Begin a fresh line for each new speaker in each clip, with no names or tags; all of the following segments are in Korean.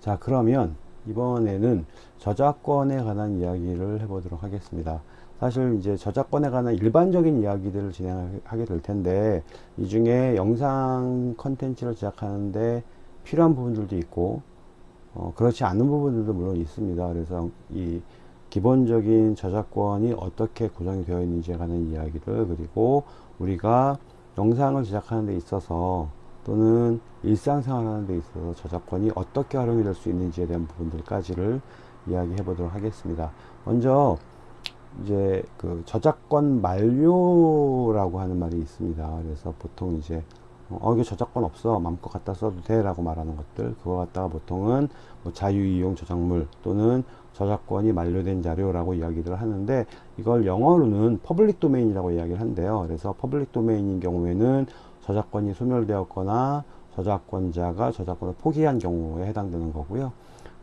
자 그러면 이번에는 저작권에 관한 이야기를 해보도록 하겠습니다. 사실 이제 저작권에 관한 일반적인 이야기들을 진행하게 될 텐데 이 중에 영상 컨텐츠를 제작하는데 필요한 부분들도 있고 어, 그렇지 않은 부분들도 물론 있습니다. 그래서 이 기본적인 저작권이 어떻게 구성이 되어 있는지에 관한 이야기를 그리고 우리가 영상을 제작하는 데 있어서 또는 일상생활 하는 데 있어서 저작권이 어떻게 활용이 될 수 있는지에 대한 부분들까지를 이야기해 보도록 하겠습니다. 먼저 이제 그 저작권 만료라고 하는 말이 있습니다. 그래서 보통 이제 어 이게 저작권 없어 마음껏 갖다 써도 돼 라고 말하는 것들 그거 갖다가 보통은 뭐 자유이용 저작물 또는 저작권이 만료된 자료라고 이야기를 하는데 이걸 영어로는 public domain이라고 이야기를 한대요 그래서 public domain인 경우에는 저작권이 소멸되었거나 저작권자가 저작권을 포기한 경우에 해당되는 거고요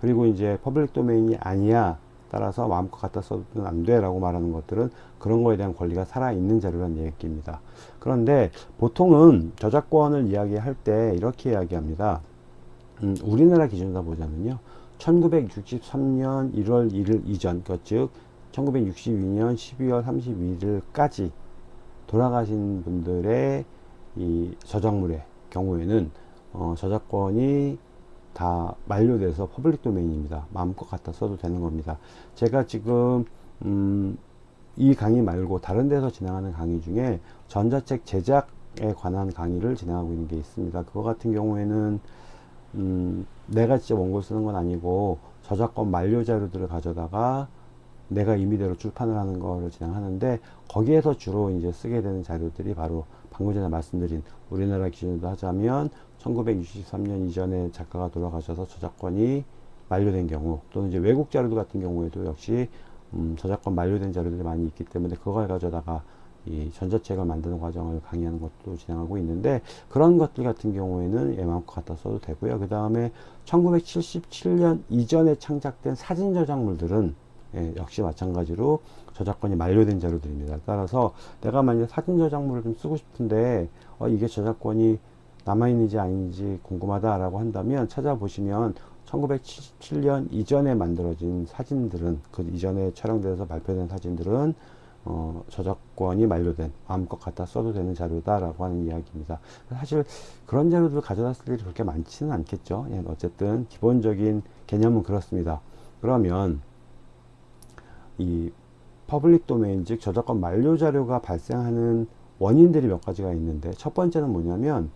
그리고 이제 public domain이 아니야 따라서 마음껏 갖다 써도 안 돼 라고 말하는 것들은 그런 거에 대한 권리가 살아있는 자료란 얘기입니다. 그런데 보통은 저작권을 이야기할 때 이렇게 이야기합니다. 음, 우리나라 기준으로 보자면요. 1963년 1월 1일 이전, 즉 1962년 12월 31일까지 돌아가신 분들의 이 저작물의 경우에는 어, 저작권이 다 만료돼서 public domain입니다. 마음껏 갖다 써도 되는 겁니다. 제가 지금 음, 이 강의 말고 다른 데서 진행하는 강의 중에 전자책 제작에 관한 강의를 진행하고 있는 게 있습니다. 그거 같은 경우에는 음, 내가 직접 원고 쓰는 건 아니고 저작권 만료 자료들을 가져다가 내가 임의대로 출판을 하는 거를 진행하는데 거기에서 주로 이제 쓰게 되는 자료들이 바로 방금 전에 말씀드린 우리나라 기준으로 하자면 1963년 이전에 작가가 돌아가셔서 저작권이 만료된 경우 또는 이제 외국 자료들 같은 경우에도 역시 음, 저작권 만료된 자료들이 많이 있기 때문에 그걸 가져다가 이 전자책을 만드는 과정을 강의하는 것도 진행하고 있는데 그런 것들 같은 경우에는 예 마음껏 갖다 써도 되고요. 그 다음에 1977년 이전에 창작된 사진 저작물들은 예, 역시 마찬가지로 저작권이 만료된 자료들입니다 따라서 내가 만약 사진 저작물을 좀 쓰고 싶은데 어, 이게 저작권이 남아있는지 아닌지 궁금하다라고 한다면 찾아보시면 1977년 이전에 만들어진 사진들은 그 이전에 촬영돼서 발표된 사진들은 어, 저작권이 만료된 마음껏 갖다 써도 되는 자료다라고 하는 이야기입니다. 사실 그런 자료들 가져다 쓸 일이 그렇게 많지는 않겠죠. 예, 어쨌든 기본적인 개념은 그렇습니다. 그러면 이 public domain 즉 저작권 만료 자료가 발생하는 원인들이 몇 가지가 있는데 첫 번째는 뭐냐면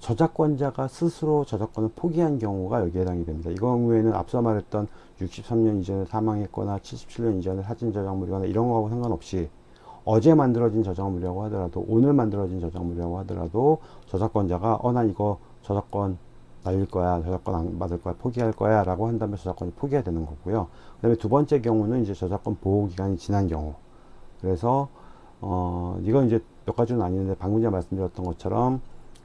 저작권자가 스스로 저작권을 포기한 경우가 여기에 해당이 됩니다. 이 경우에는 앞서 말했던 63년 이전에 사망했거나 77년 이전에 사진 저작물이거나 이런 거하고 상관없이 어제 만들어진 저작물이라고 하더라도 오늘 만들어진 저작물이라고 하더라도 저작권자가 어 난 이거 저작권 날릴 거야 저작권 안 받을 거야 포기할 거야 라고 한다면 저작권이 포기해야 되는 거고요. 그 다음에 두 번째 경우는 이제 저작권 보호 기간이 지난 경우. 그래서 어 이건 이제 몇 가지는 아니는데 방금 전에 말씀드렸던 것처럼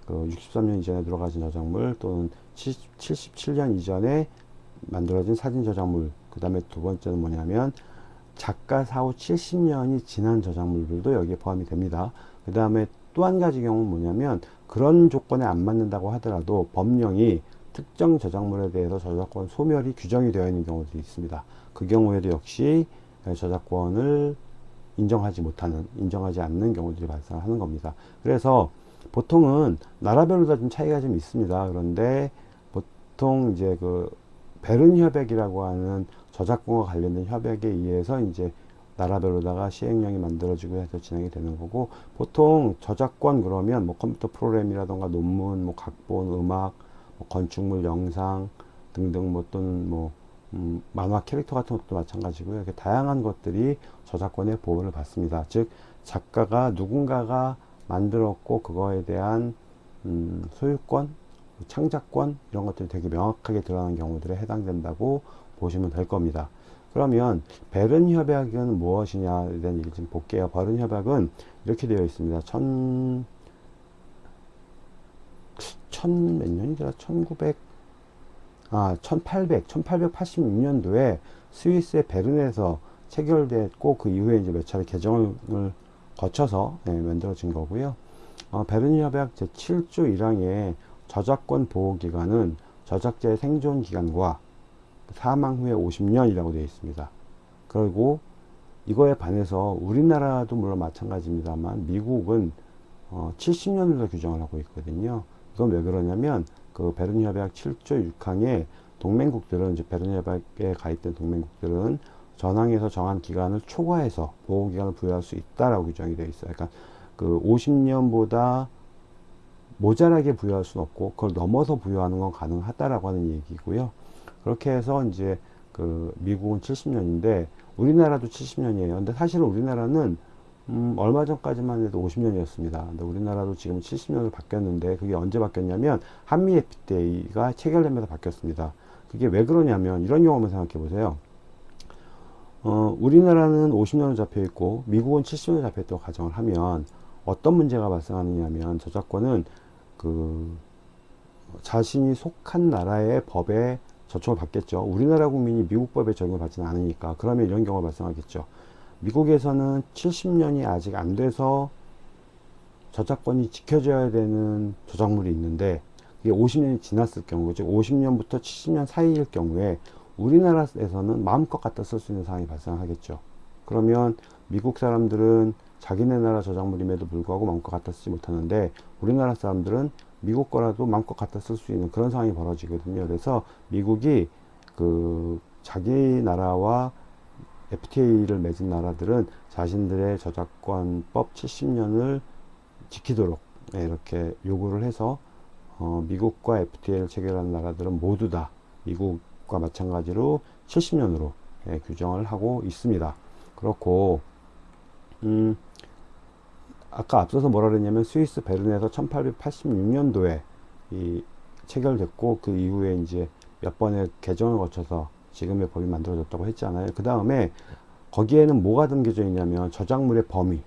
그 63년 이전에 들어가진 저작물 또는 77년 이전에 만들어진 사진 저작물. 그 다음에 두 번째는 뭐냐면 작가 사후 70년이 지난 저작물들도 여기에 포함이 됩니다. 그 다음에 또 한 가지 경우는 뭐냐면 그런 조건에 안 맞는다고 하더라도 법령이 특정 저작물에 대해서 저작권 소멸이 규정이 되어 있는 경우도 있습니다 그 경우에도 역시 저작권을 인정하지 못하는 인정하지 않는 경우들이 발생하는 겁니다 그래서 보통은 나라별로 다 좀 차이가 좀 있습니다. 그런데 보통 이제 그 베른 협약이라고 하는 저작권과 관련된 협약에 의해서 이제 나라별로다가 시행령이 만들어지고 해서 진행이 되는 거고 보통 저작권 그러면 뭐 컴퓨터 프로그램이라던가 논문, 뭐 각본, 음악, 뭐 건축물, 영상 등등 뭐 또는 뭐 음, 만화 캐릭터 같은 것도 마찬가지고요. 이렇게 다양한 것들이 저작권의 보호를 받습니다. 즉 작가가 누군가가 만들었고 그거에 대한 음, 소유권, 창작권 이런 것들이 되게 명확하게 드러나는 경우들에 해당된다고 보시면 될 겁니다. 그러면 베른 협약은 무엇이냐에 대한 얘기 좀 볼게요. 베른 협약은 이렇게 되어 있습니다. 천, 천 몇 년이더라? 1900, 아, 1800, 1886년도에 스위스의 베른에서 체결됐고 그 이후에 이제 몇 차례 개정을 거쳐서 네, 만들어진 거고요. 어, 베른 협약 제7조 1항의 저작권 보호기간은 저작자의 생존 기간과 사망 후에 50년이라고 되어 있습니다. 그리고 이거에 반해서 우리나라도 물론 마찬가지입니다만 미국은 어, 70년으로 규정을 하고 있거든요. 이건 왜 그러냐면 그 베른 협약 7조 6항에 동맹국들은 이제 베른 협약에 가입된 동맹국들은 전항에서 정한 기간을 초과해서 보호 기간을 부여할 수 있다라고 규정이 되어 있어요. 그러니까 그 50년보다 모자라게 부여할 수는 없고 그걸 넘어서 부여하는 건 가능하다라고 하는 얘기고요. 그렇게 해서 이제 그 미국은 70년인데 우리나라도 70년이에요. 근데 사실은 우리나라는 음, 얼마 전까지만 해도 50년이었습니다. 근데 우리나라도 지금 70년으로 바뀌었는데 그게 언제 바뀌었냐면 한미 FTA가 체결되면서 바뀌었습니다. 그게 왜 그러냐면 이런 한번 생각해 보세요. 어, 우리나라는 50년을 잡혀 있고 미국은 70년을 잡혀 있다고 가정을 하면 어떤 문제가 발생하느냐면 저작권은 그 자신이 속한 나라의 법에 저촉을 받겠죠. 우리나라 국민이 미국 법에 적용을 받지는 않으니까 그러면 이런 경우가 발생하겠죠. 미국에서는 70년이 아직 안 돼서 저작권이 지켜져야 되는 저작물이 있는데 이게 50년이 지났을 경우 즉 50년부터 70년 사이일 경우에 우리나라에서는 마음껏 갖다 쓸 수 있는 상황이 발생하겠죠. 그러면 미국 사람들은 자기네 나라 저작물임에도 불구하고 마음껏 갖다 쓰지 못하는데 우리나라 사람들은 미국 거라도 마음껏 갖다 쓸 수 있는 그런 상황이 벌어지거든요. 그래서 미국이 그 자기 나라와 FTA를 맺은 나라들은 자신들의 저작권법 70년을 지키도록 네, 이렇게 요구를 해서 어, 미국과 FTA를 체결한 나라들은 모두 다 미국과 마찬가지로 70년으로 예, 규정을 하고 있습니다. 그렇고 음, 아까 앞서서 뭐라 그랬냐면 스위스 베른에서 1886년도에 이 체결됐고 그 이후에 이제 몇 번의 개정을 거쳐서 지금의 법이 만들어졌다고 했잖아요. 그 다음에 거기에는 뭐가 담겨져 있냐면 저작물의 범위,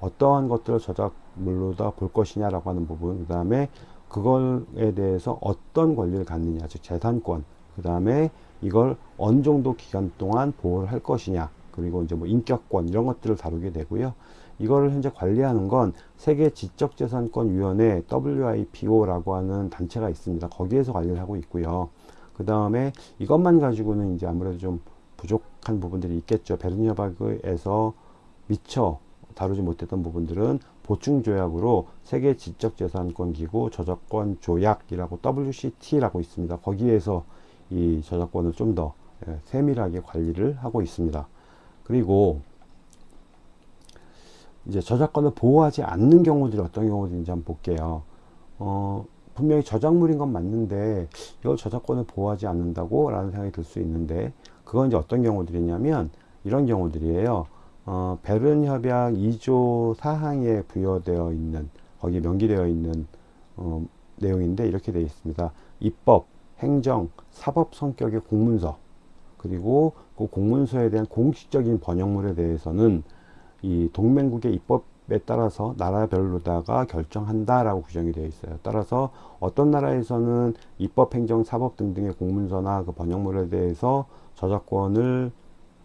어떠한 것들을 저작물로다 볼 것이냐라고 하는 부분, 그 다음에 그걸에 대해서 어떤 권리를 갖느냐, 즉 재산권, 그 다음에 이걸 어느 정도 기간 동안 보호를 할 것이냐, 그리고 이제 뭐 인격권 이런 것들을 다루게 되고요. 이거를 현재 관리하는 건 세계 지적재산권위원회 WIPO라고 하는 단체가 있습니다. 거기에서 관리를 하고 있고요. 그 다음에 이것만 가지고는 이제 아무래도 좀 부족한 부분들이 있겠죠. 베른 협약에서 미처 다루지 못했던 부분들은 보충 조약으로 세계 지적재산권 기구 저작권 조약이라고 WCT라고 있습니다. 거기에서 이 저작권을 좀더 예, 세밀하게 관리를 하고 있습니다. 그리고 이제 저작권을 보호하지 않는 경우들이 어떤 경우들인지 한번 볼게요. 어, 분명히 저작물인 건 맞는데 이걸 저작권을 보호하지 않는다고 라는 생각이 들 수 있는데 그건 이제 어떤 경우들이냐면 이런 경우들이에요. 어, 베른 협약 2조 4항에 부여되어 있는 거기 명기되어 있는 어, 내용인데 이렇게 되어 있습니다. 입법, 행정, 사법 성격의 공문서 그리고 그 공문서에 대한 공식적인 번역물에 대해서는 이 동맹국의 입법에 따라서 나라별로다가 결정한다라고 규정이 되어 있어요. 따라서 어떤 나라에서는 입법, 행정, 사법 등등의 공문서나 그 번역물에 대해서 저작권을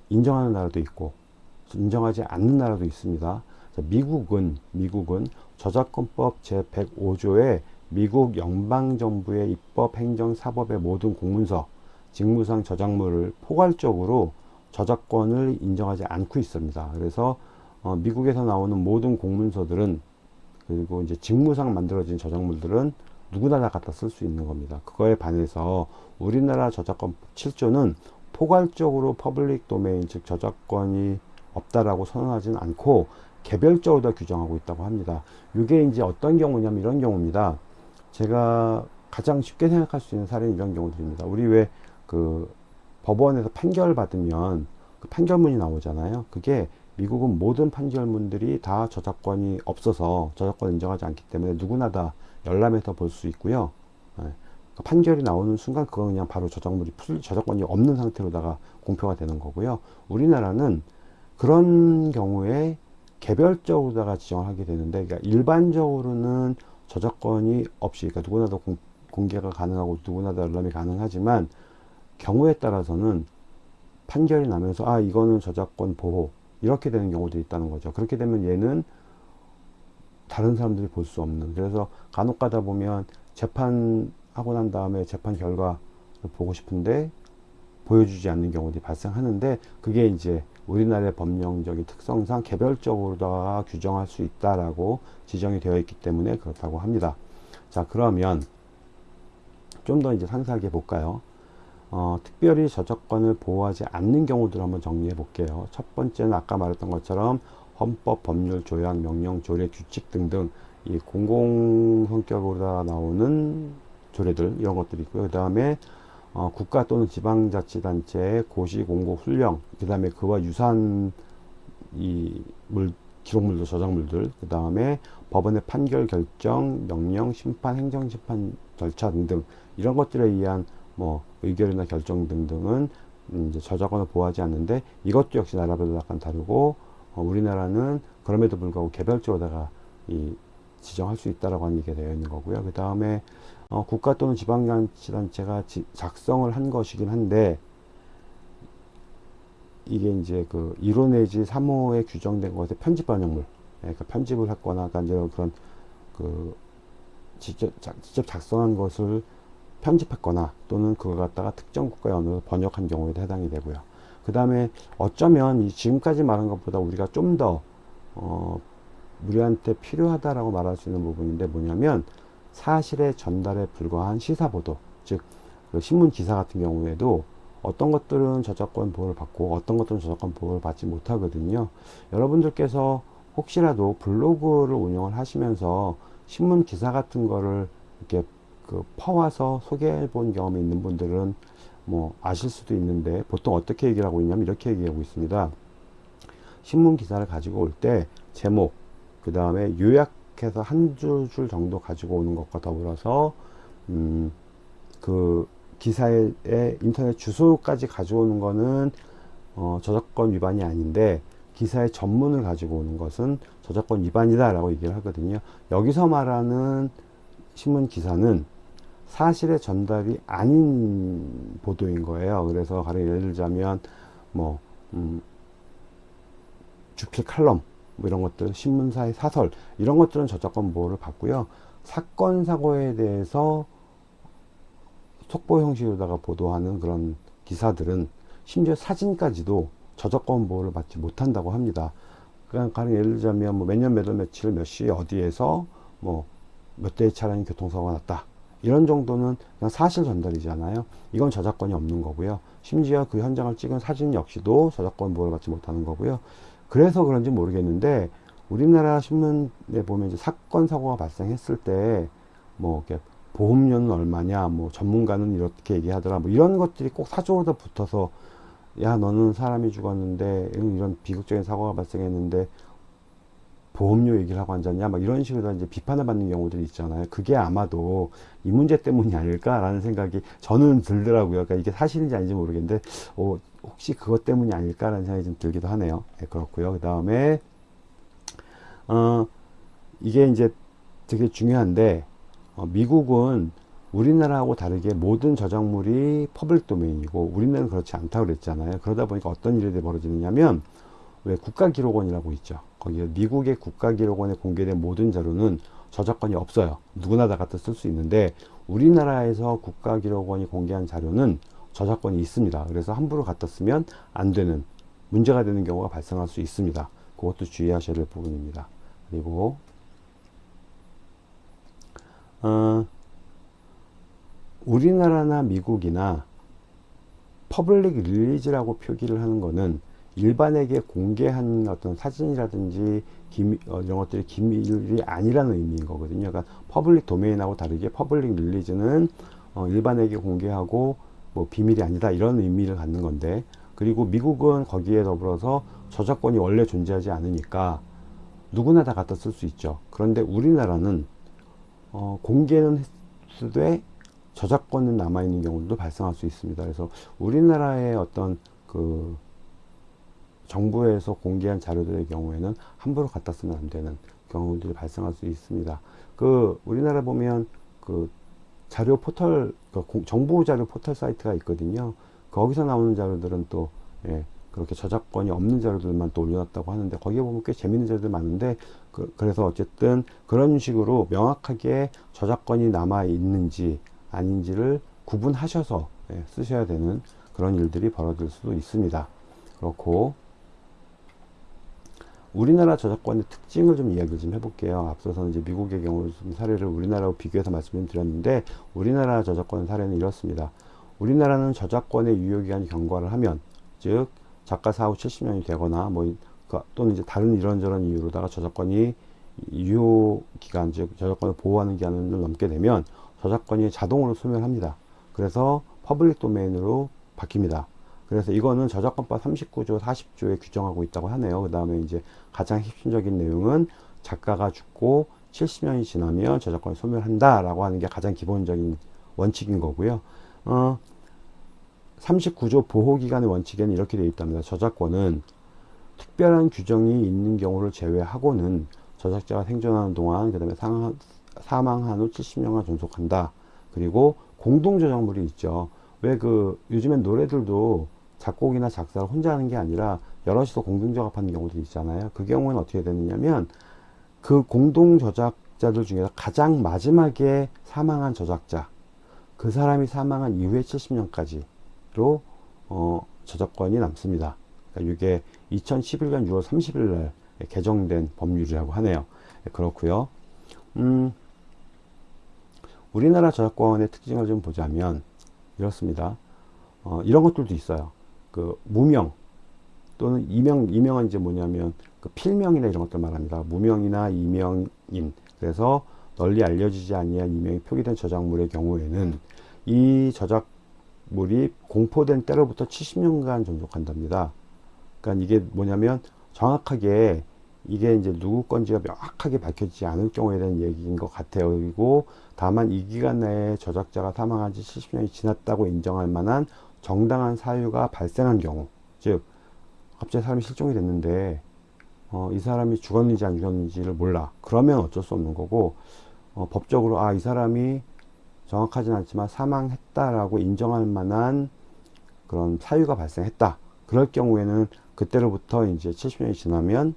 인정하는 나라도 있고 인정하지 않는 나라도 있습니다. 미국은 미국은 저작권법 제 105조에 미국 연방정부의 입법, 행정, 사법의 모든 공문서, 직무상 저작물을 포괄적으로 저작권을 인정하지 않고 있습니다. 그래서 어, 미국에서 나오는 모든 공문서들은 그리고 이제 직무상 만들어진 저작물들은 누구나 다 갖다 쓸 수 있는 겁니다. 그거에 반해서 우리나라 저작권 7조는 포괄적으로 public domain 즉 저작권이 없다라고 선언하지는 않고 개별적으로 다 규정하고 있다고 합니다. 이게 이제 어떤 경우냐면 이런 경우입니다. 제가 가장 쉽게 생각할 수 있는 사례는 이런 경우들입니다. 우리 왜 그 법원에서 판결 받으면 그 판결문이 나오잖아요. 그게 미국은 모든 판결문들이 다 저작권이 없어서 저작권 인정하지 않기 때문에 누구나 다 열람해서 볼 수 있고요. 네. 판결이 나오는 순간 그건 그냥 바로 저작물이 풀, 저작권이 없는 상태로다가 공표가 되는 거고요. 우리나라는 그런 경우에 개별적으로다가 지정을 하게 되는데 그러니까 일반적으로는 저작권이 없이 그러니까 누구나 다 공, 공개가 가능하고 누구나 다 열람이 가능하지만 경우에 따라서는 판결이 나면서 아 이거는 저작권 보호 이렇게 되는 경우도 있다는 거죠. 그렇게 되면 얘는 다른 사람들이 볼 수 없는 그래서 간혹 가다 보면 재판 하고 난 다음에 재판 결과를 보고 싶은데 보여주지 않는 경우들이 발생하는데 그게 이제 우리나라의 법령적인 특성상 개별적으로 다 규정할 수 있다라고 지정이 되어 있기 때문에 그렇다고 합니다. 자 그러면 좀 더 이제 상세하게 볼까요? 어, 특별히 저작권을 보호하지 않는 경우들을 한번 정리해 볼게요. 첫 번째는 아까 말했던 것처럼 헌법, 법률, 조약, 명령, 조례, 규칙 등등 이 공공 성격으로 나오는 조례들 이런 것들이 있고요. 그 다음에 어, 국가 또는 지방자치단체의 고시, 공고, 훈령, 그 다음에 그와 유사한 이 물, 기록물들, 저작물들, 그 다음에 법원의 판결, 결정, 명령, 심판, 행정심판 절차 등등 이런 것들에 의한 뭐 의결이나 결정 등등은 이제 저작권을 보호하지 않는데 이것도 역시 나라별로 약간 다르고 어, 우리나라는 그럼에도 불구하고 개별적으로다가 이 지정할 수 있다라고 하는 얘기가 되어 있는 거고요. 그 다음에 어, 국가 또는 지방자치단체가 지, 작성을 한 것이긴 한데 이게 이제 그 1호 내지 3호에 규정된 것에 편집 반영물 예, 그러니까 편집을 했거나 그러니까 그런 그 직접, 작, 직접 작성한 것을 편집했거나 또는 그걸 갖다가 특정 국가의 언어로 번역한 경우에도 해당이 되고요. 그 다음에 어쩌면 이 지금까지 말한 것보다 우리가 좀더 어, 우리한테 필요하다라고 말할 수 있는 부분인데 뭐냐면 사실의 전달에 불과한 시사보도 즉 그 신문 기사 같은 경우에도 어떤 것들은 저작권 보호를 받고 어떤 것들은 저작권 보호를 받지 못하거든요 여러분들께서 혹시라도 블로그를 운영을 하시면서 신문 기사 같은 거를 이렇게 그 퍼와서 소개해 본 경험이 있는 분들은 뭐 아실 수도 있는데 보통 어떻게 얘기를 하고 있냐면 이렇게 얘기하고 있습니다. 신문 기사를 가지고 올 때 제목 그 다음에 요약해서 한 줄 줄 정도 가지고 오는 것과 더불어서 음, 그 기사의 인터넷 주소까지 가져오는 거는 어, 저작권 위반이 아닌데 기사의 전문을 가지고 오는 것은 저작권 위반이다 라고 얘기를 하거든요. 여기서 말하는 신문 기사는 사실의 전달이 아닌 보도인 거예요. 그래서 가령 예를 들자면 뭐 음, 주필 칼럼 뭐 이런 것들 신문사의 사설 이런 것들은 저작권 보호를 받고요. 사건 사고에 대해서 속보 형식으로다가 보도하는 그런 기사들은 심지어 사진까지도 저작권 보호를 받지 못한다고 합니다. 그냥 가령 예를 들자면 뭐 몇년 몇월 며칠 몇 시 어디에서 뭐 몇 대의 차량이 교통사고가 났다 이런 정도는 그냥 사실 전달이잖아요. 이건 저작권이 없는 거고요. 심지어 그 현장을 찍은 사진 역시도 저작권 보호를 받지 못하는 거고요. 그래서 그런지 모르겠는데 우리나라 신문에 보면 이제 사건 사고가 발생했을 때 뭐 이렇게 보험료는 얼마냐 뭐 전문가는 이렇게 얘기하더라 뭐 이런 것들이 꼭 사조로다 붙어서 야 너는 사람이 죽었는데 이런 비극적인 사고가 발생했는데 보험료 얘기를 하고 앉았냐 막 이런 식으로 이제 비판을 받는 경우들이 있잖아요 그게 아마도 이 문제 때문이 아닐까라는 생각이 저는 들더라고요 그러니까 이게 사실인지 아닌지 모르겠는데 어, 혹시 그것 때문이 아닐까라는 생각이 좀 들기도 하네요. 네, 그렇고요. 그 다음에 어, 이게 이제 되게 중요한데 어, 미국은 우리나라하고 다르게 모든 저작물이 public domain이고 우리나라는 그렇지 않다고 그랬잖아요. 그러다 보니까 어떤 일이 벌어지느냐면 왜 국가기록원이라고 있죠. 거기에 미국의 국가기록원에 공개된 모든 자료는 저작권이 없어요. 누구나 다 갖다 쓸 수 있는데 우리나라에서 국가기록원이 공개한 자료는 저작권이 있습니다. 그래서 함부로 갖다 쓰면 안 되는 문제가 되는 경우가 발생할 수 있습니다. 그것도 주의하셔야 될 부분입니다. 그리고 어, 우리나라나 미국이나 public release라고 표기를 하는 것은 일반에게 공개한 어떤 사진이라든지 기미, 어, 이런 것들이 기밀이 아니라는 의미인 거거든요. 그러니까 public domain하고 다르게 public release는 어, 일반에게 공개하고 뭐 비밀이 아니다 이런 의미를 갖는 건데 그리고 미국은 거기에 더불어서 저작권이 원래 존재하지 않으니까 누구나 다 갖다 쓸 수 있죠 그런데 우리나라는 어, 공개는 했을 저작권은 남아있는 경우도 발생할 수 있습니다 그래서 우리나라의 어떤 그 정부에서 공개한 자료들의 경우에는 함부로 갖다 쓰면 안 되는 경우들이 발생할 수 있습니다 그 우리나라 보면 그 자료 포털 그 정부 자료 포털 사이트가 있거든요 거기서 나오는 자료들은 또 예, 그렇게 저작권이 없는 자료들만 또 올려놨다고 하는데 거기에 보면 꽤 재밌는 자료들 많은데 그, 래서 어쨌든 그런 식으로 명확하게 저작권이 남아 있는지 아닌지를 구분하셔서 예, 쓰셔야 되는 그런 일들이 벌어질 수도 있습니다. 그렇고 우리나라 저작권의 특징을 좀 이야기를 좀 해볼게요. 앞서서 이제 미국의 경우 좀 사례를 우리나라와 비교해서 말씀을 드렸는데 우리나라 저작권 사례는 이렇습니다. 우리나라는 저작권의 유효기간이 경과를 하면 즉 작가 사후 70년이 되거나 뭐그 또는 이제 다른 이런저런 이유로다가 저작권이 유효 기간 즉 저작권을 보호하는 기간을 넘게 되면 저작권이 자동으로 소멸합니다. 그래서 public domain으로 바뀝니다. 그래서 이거는 저작권법 39조 40조에 규정하고 있다고 하네요. 그 다음에 이제 가장 핵심적인 내용은 작가가 죽고 70년이 지나면 저작권을 소멸한다 라고 하는 게 가장 기본적인 원칙인 거고요. 어, 39조 보호기간의 원칙에는 이렇게 되어 있답니다. 저작권은 특별한 규정이 있는 경우를 제외하고는 저작자가 생존하는 동안 그 다음에 사망한 후 70년간 존속한다. 그리고 공동저작물이 있죠. 왜 그 요즘엔 노래들도 작곡이나 작사를 혼자 하는 게 아니라 여럿이서 공동 작업하는 경우도 있잖아요. 그 경우는 어떻게 되느냐면 그 공동 저작자들 중에서 가장 마지막에 사망한 저작자 그 사람이 사망한 이후에 70년까지로 어, 저작권이 남습니다. 그러니까 이게 2011년 6월 30일 날 개정된 법률이라고 하네요. 네, 그렇고요. 음, 우리나라 저작권의 특징을 좀 보자면 이렇습니다. 어, 이런 것들도 있어요. 그 무명 또는 이명 이명은 이제 뭐냐면 그 필명이나 이런 것들 말합니다. 무명이나 이명인 그래서 널리 알려지지 아니한 이명이 표기된 저작물의 경우에는 이 저작물이 공포된 때로부터 70년간 존속한답니다. 그러니까 이게 뭐냐면 정확하게 이게 이제 누구 건지가 명확하게 밝혀지지 않을 경우에 대한 얘기인 것 같아요. 그리고 다만 이 기간 내에 저작자가 사망한 지 70년이 지났다고 인정할 만한 정당한 사유가 발생한 경우 즉 갑자기 사람이 실종이 됐는데 어, 이 사람이 죽었는지 안 죽었는지를 몰라 그러면 어쩔 수 없는 거고 어, 법적으로 아 이 사람이 정확하진 않지만 사망했다라고 인정할 만한 그런 사유가 발생했다 그럴 경우에는 그때로부터 이제 70년이 지나면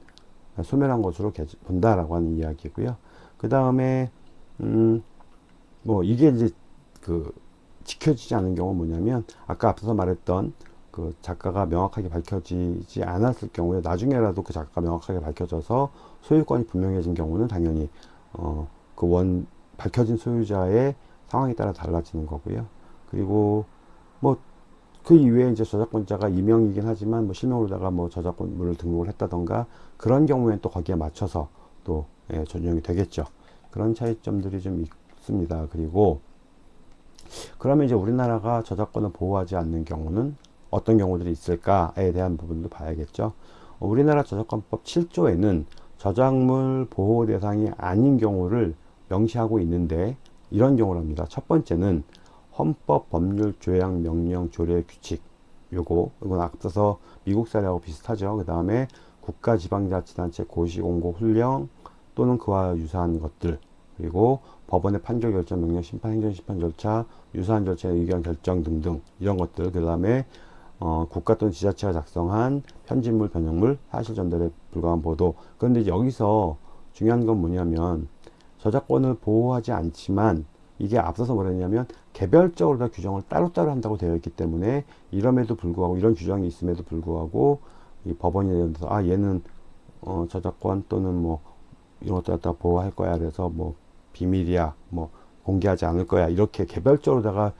소멸한 것으로 본다라고 하는 이야기고요. 그 다음에 음 뭐 이게 이제 그 지켜지지 않은 경우 뭐냐면 아까 앞서 말했던 그 작가가 명확하게 밝혀지지 않았을 경우에 나중에라도 그 작가가 명확하게 밝혀져서 소유권이 분명해진 경우는 당연히 어 그 원 밝혀진 소유자의 상황에 따라 달라지는 거고요. 그리고 뭐 그 이외에 이제 저작권자가 이명이긴 하지만 뭐 실명으로다가 뭐 저작권물을 등록을 했다던가 그런 경우에는 또 거기에 맞춰서 또 예, 적용이 되겠죠. 그런 차이점들이 좀 있습니다. 그리고 그러면 이제 우리나라가 저작권을 보호하지 않는 경우는 어떤 경우들이 있을까에 대한 부분도 봐야겠죠. 우리나라 저작권법 7조에는 저작물 보호 대상이 아닌 경우를 명시하고 있는데 이런 경우랍니다. 첫 번째는 헌법, 법률, 조약, 명령, 조례, 규칙 요거 이건 앞서서 미국 사례하고 비슷하죠. 그 다음에 국가 지방자치단체 고시공고 훈령 또는 그와 유사한 것들 그리고 법원의 판결 결정 명령 심판 행정 심판 절차 유사한 절차의 의견 결정 등등 이런 것들 그 다음에 어, 국가 또는 지자체가 작성한 편집물 변형물 사실 전달에 불과한 보도. 그런데 여기서 중요한 건 뭐냐면 저작권을 보호하지 않지만 이게 앞서서 뭐랬냐면 개별적으로 다 규정을 따로따로 한다고 되어 있기 때문에 이럼에도 불구하고 이런 규정이 있음에도 불구하고 이 법원이 예를 들어서 아 얘는 어 저작권 또는 뭐 이런 것들 갖다 보호할 거야. 그래서 뭐 비밀이야. 뭐 공개하지 않을 거야. 이렇게 개별적으로다가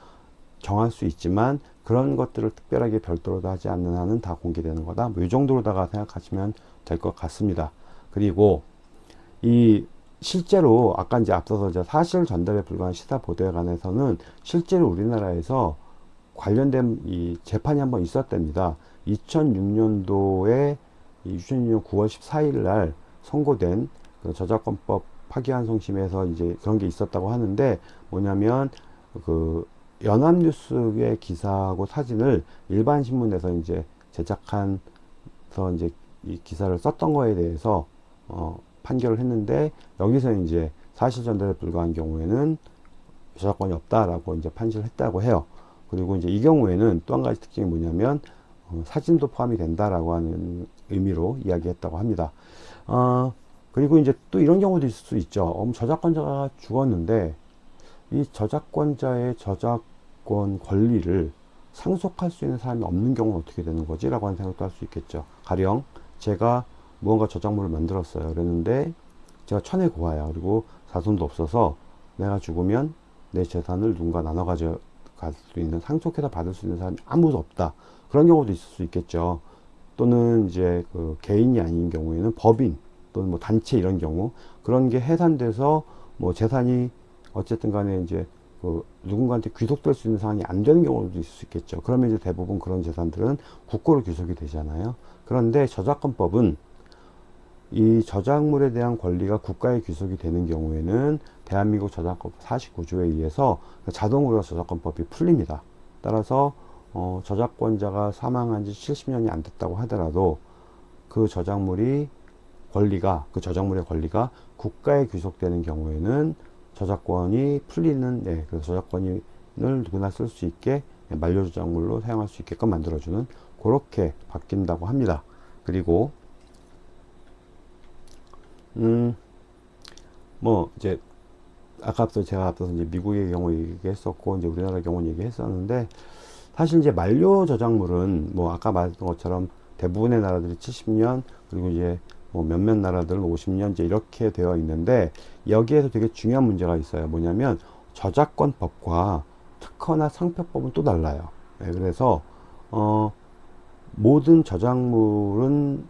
정할 수 있지만 그런 것들을 특별하게 별도로 하지 않는 한은 다 공개되는 거다. 뭐 이 정도로다가 생각하시면 될 것 같습니다. 그리고 이 실제로 아까 이제 앞서서 이제 사실 전달에 불과한 시사 보도에 관해서는 실제로 우리나라에서 관련된 이 재판이 한번 있었답니다. 2006년도에 2006년 9월 14일 날 선고된 그 저작권법 파기환송심에서 이제 그런 게 있었다고 하는데 뭐냐면 그 연합뉴스의 기사하고 사진을 일반 신문에서 이제 제작한서 이제 이 기사를 썼던 거에 대해서 어 판결을 했는데 여기서 이제 사실 전달에 불과한 경우에는 저작권이 없다라고 이제 판시를 했다고 해요. 그리고 이제 이 경우에는 또 한 가지 특징이 뭐냐면 어, 사진도 포함이 된다라고 하는 의미로 이야기했다고 합니다. 어, 그리고 이제 또 이런 경우도 있을 수 있죠. 어, 뭐 저작권자가 죽었는데 이 저작권자의 저작권 권리를 상속할 수 있는 사람이 없는 경우는 어떻게 되는 거지? 라고 하는 생각도 할 수 있겠죠. 가령 제가 무언가 저작물을 만들었어요. 그랬는데 제가 천에 고아야. 그리고 자손도 없어서 내가 죽으면 내 재산을 누군가 나눠 가져갈 수 있는 상속해서 받을 수 있는 사람이 아무도 없다. 그런 경우도 있을 수 있겠죠. 또는 이제 그 개인이 아닌 경우에는 법인 또는 뭐 단체 이런 경우 그런 게 해산돼서 뭐 재산이 어쨌든 간에 이제 그 누군가한테 귀속될 수 있는 상황이 안 되는 경우도 있을 수 있겠죠. 그러면 이제 대부분 그런 재산들은 국고로 귀속이 되잖아요. 그런데 저작권법은 이 저작물에 대한 권리가 국가에 귀속이 되는 경우에는 대한민국 저작권 49조에 의해서 자동으로 저작권법이 풀립니다. 따라서 어, 저작권자가 사망한 지 70년이 안 됐다고 하더라도 그 저작물이 권리가 그 저작물의 권리가 국가에 귀속되는 경우에는 저작권이 풀리는 네, 그 저작권을 누구나 쓸 수 있게 만료 저작물로 사용할 수 있게끔 만들어주는 그렇게 바뀐다고 합니다. 그리고 음, 뭐, 이제, 아까 앞서 제가 앞서서 이제 미국의 경우 얘기했었고, 이제 우리나라 경우 얘기했었는데, 사실 이제 만료 저작물은 뭐, 아까 말했던 것처럼 대부분의 나라들이 70년, 그리고 이제 뭐 몇몇 나라들은 50년 이제 이렇게 되어 있는데, 여기에서 되게 중요한 문제가 있어요. 뭐냐면, 저작권법과 특허나 상표법은 또 달라요. 네, 그래서, 어, 모든 저작물은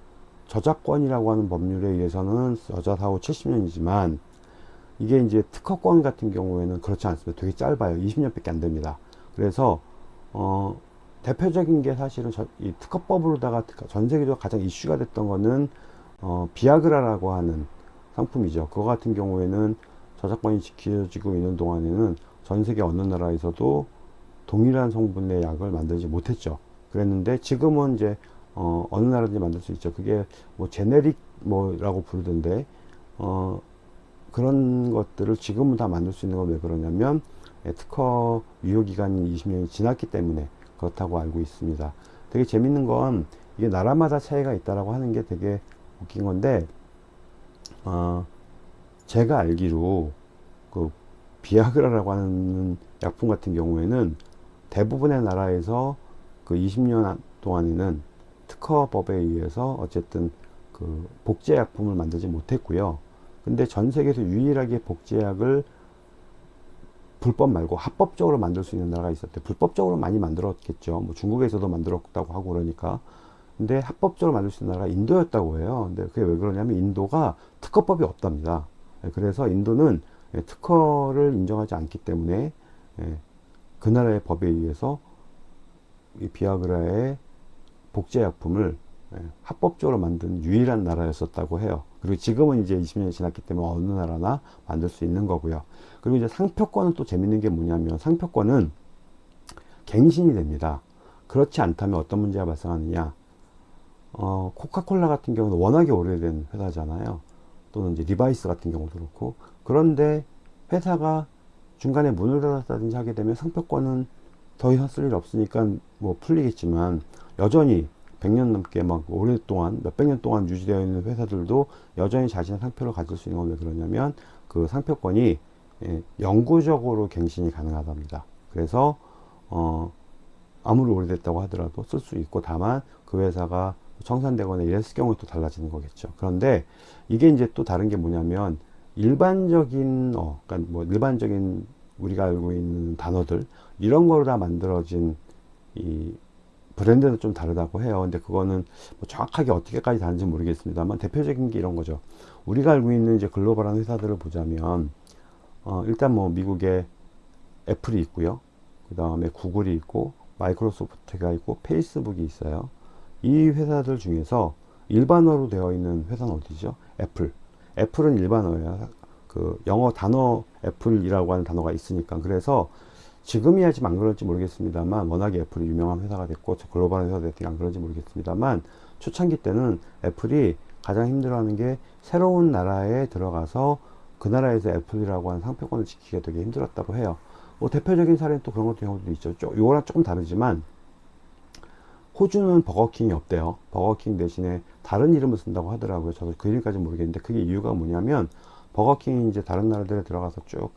저작권이라고 하는 법률에 의해서는 여자사후 70년이지만 이게 이제 특허권 같은 경우에는 그렇지 않습니다. 되게 짧아요. 20년밖에 안 됩니다. 그래서 어 대표적인 게 사실은 저, 이 특허법으로다가 전 세계적으로 가장 이슈가 됐던 거는 어 비아그라라고 하는 상품이죠. 그거 같은 경우에는 저작권이 지켜지고 있는 동안에는 전 세계 어느 나라에서도 동일한 성분의 약을 만들지 못했죠. 그랬는데 지금은 이제 어, 어느 나라든지 만들 수 있죠. 그게 뭐 제네릭 뭐라고 부르던데, 어, 그런 것들을 지금은 다 만들 수 있는 건 왜 그러냐면, 예, 특허 유효기간이 20년이 지났기 때문에 그렇다고 알고 있습니다. 되게 재밌는 건 이게 나라마다 차이가 있다라고 하는 게 되게 웃긴 건데, 어, 제가 알기로 그 비아그라라고 하는 약품 같은 경우에는 대부분의 나라에서 그 20년 동안에는 특허법에 의해서 어쨌든 그 복제약품을 만들지 못했고요. 근데 전 세계에서 유일하게 복제약을 불법 말고 합법적으로 만들 수 있는 나라가 있었대. 불법적으로 많이 만들었겠죠. 뭐 중국에서도 만들었다고 하고 그러니까. 근데 합법적으로 만들 수 있는 나라가 인도였다고 해요. 근데 그게 왜 그러냐면 인도가 특허법이 없답니다. 예, 그래서 인도는 예, 특허를 인정하지 않기 때문에 예, 그 나라의 법에 의해서 이 비아그라의 복제약품을 예, 합법적으로 만든 유일한 나라였었다고 해요. 그리고 지금은 이제 20년이 지났기 때문에 어느 나라나 만들 수 있는 거고요. 그리고 이제 상표권은 또 재밌는 게 뭐냐면 상표권은 갱신이 됩니다. 그렇지 않다면 어떤 문제가 발생하느냐. 어, 코카콜라 같은 경우는 워낙에 오래된 회사잖아요. 또는 이제 리바이스 같은 경우도 그렇고. 그런데 회사가 중간에 문을 닫았다든지 하게 되면 상표권은 더 이상 쓸 일 없으니까 뭐 풀리겠지만 여전히 100년 넘게 막 오랫동안 몇백 년 동안 유지되어 있는 회사들도 여전히 자신의 상표를 가질 수 있는 건 왜 그러냐면 그 상표권이 예, 영구적으로 갱신이 가능하답니다. 그래서 어 아무리 오래됐다고 하더라도 쓸 수 있고 다만 그 회사가 청산되거나 이랬을 경우에 또 달라지는 거겠죠. 그런데 이게 이제 또 다른 게 뭐냐면 일반적인 어 그러니까 뭐 일반적인 우리가 알고 있는 단어들 이런 거로 다 만들어진 이 브랜드는 좀 다르다고 해요. 근데 그거는 뭐 정확하게 어떻게까지 다른지 모르겠습니다만 대표적인 게 이런 거죠. 우리가 알고 있는 이제 글로벌한 회사들을 보자면 어, 일단 뭐 미국에 애플이 있고요. 그 다음에 구글이 있고 마이크로소프트가 있고 페이스북이 있어요. 이 회사들 중에서 일반어로 되어 있는 회사는 어디죠? 애플. 애플은 일반어예요. 그 영어 단어 애플이라고 하는 단어가 있으니까 그래서 지금이야 지금 안 그럴지 모르겠습니다만 워낙에 애플이 유명한 회사가 됐고 글로벌한 회사가 됐으니까 안 그런지 모르겠습니다만 초창기 때는 애플이 가장 힘들어하는 게 새로운 나라에 들어가서 그 나라에서 애플이라고 하는 상표권을 지키기가 되게 힘들었다고 해요. 뭐 대표적인 사례는 또 그런 것도 경우도 있죠. 요거랑 조금 다르지만 호주는 버거킹이 없대요. 버거킹 대신에 다른 이름을 쓴다고 하더라고요. 저도 그 이름까지 모르겠는데 그게 이유가 뭐냐면 버거킹이 이제 다른 나라들에 들어가서 쭉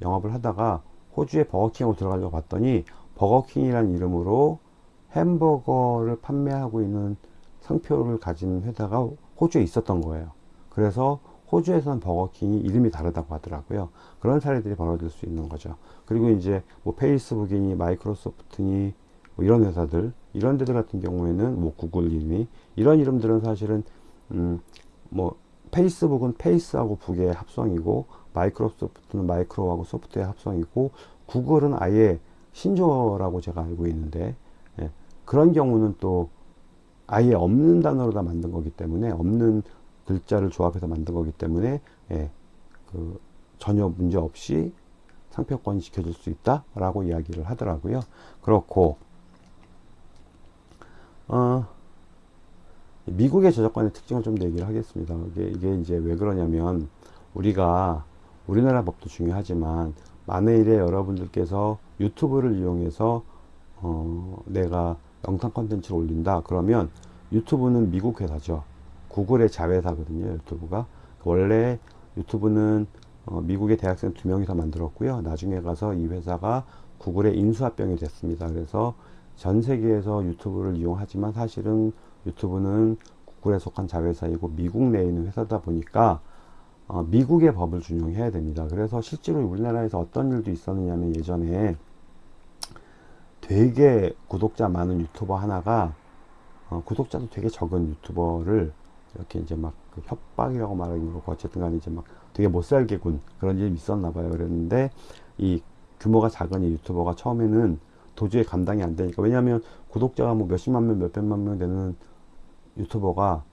영업을 하다가 호주의 버거킹으로 들어가려고 봤더니 버거킹이라는 이름으로 햄버거를 판매하고 있는 상표를 가진 회사가 호주에 있었던 거예요. 그래서 호주에서는 버거킹이 이름이 다르다고 하더라고요. 그런 사례들이 벌어질 수 있는 거죠. 그리고 이제 뭐 페이스북이니 마이크로소프트니 뭐 이런 회사들 이런 데들 같은 경우에는 뭐 구글이니 이런 이름들은 사실은 음 뭐 페이스북은 페이스하고 북의 합성이고 마이크로소프트는 마이크로하고 소프트의 합성이고 구글은 아예 신조어라고 제가 알고 있는데 예, 그런 경우는 또 아예 없는 단어로 다 만든 거기 때문에 없는 글자를 조합해서 만든 거기 때문에 예, 그 전혀 문제 없이 상표권이 지켜질 수 있다 라고 이야기를 하더라고요. 그렇고 어, 미국의 저작권의 특징을 좀 더 얘기를 하겠습니다. 이게, 이게 이제 왜 그러냐면 우리가 우리나라 법도 중요하지만 만일에 여러분들께서 유튜브를 이용해서 어, 내가 영상 컨텐츠를 올린다. 그러면 유튜브는 미국 회사죠. 구글의 자회사거든요 유튜브가. 원래 유튜브는 어, 미국의 대학생 두 명이서 만들었고요. 나중에 가서 이 회사가 구글의 인수합병이 됐습니다. 그래서 전 세계에서 유튜브를 이용하지만 사실은 유튜브는 구글에 속한 자회사이고 미국 내에 있는 회사다 보니까 어, 미국의 법을 준용해야 됩니다. 그래서 실제로 우리나라에서 어떤 일도 있었느냐면 예전에 되게 구독자 많은 유튜버 하나가 어, 구독자도 되게 적은 유튜버를 이렇게 이제 막 그 협박이라고 말하기는 그렇고 어쨌든 간에 이제 막 되게 못살게군 그런 일이 있었나 봐요. 그랬는데 이 규모가 작은 이 유튜버가 처음에는 도저히 감당이 안 되니까. 왜냐하면 구독자가 뭐 몇십만 명 몇백만 명 되는 유튜버가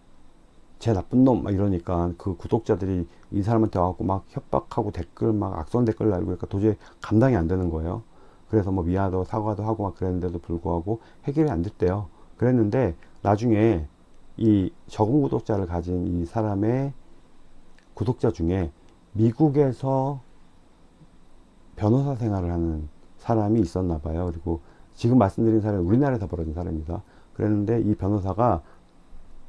제 나쁜 놈! 막 이러니까 그 구독자들이 이 사람한테 와갖고 막 협박하고 댓글 막 악성 댓글 날고 그러니까 도저히 감당이 안 되는 거예요. 그래서 뭐 미안하다고 사과도 하고 막 그랬는데도 불구하고 해결이 안 됐대요. 그랬는데 나중에 이 적은 구독자를 가진 이 사람의 구독자 중에 미국에서 변호사 생활을 하는 사람이 있었나 봐요. 그리고 지금 말씀드린 사례는 우리나라에서 벌어진 사례입니다. 그랬는데 이 변호사가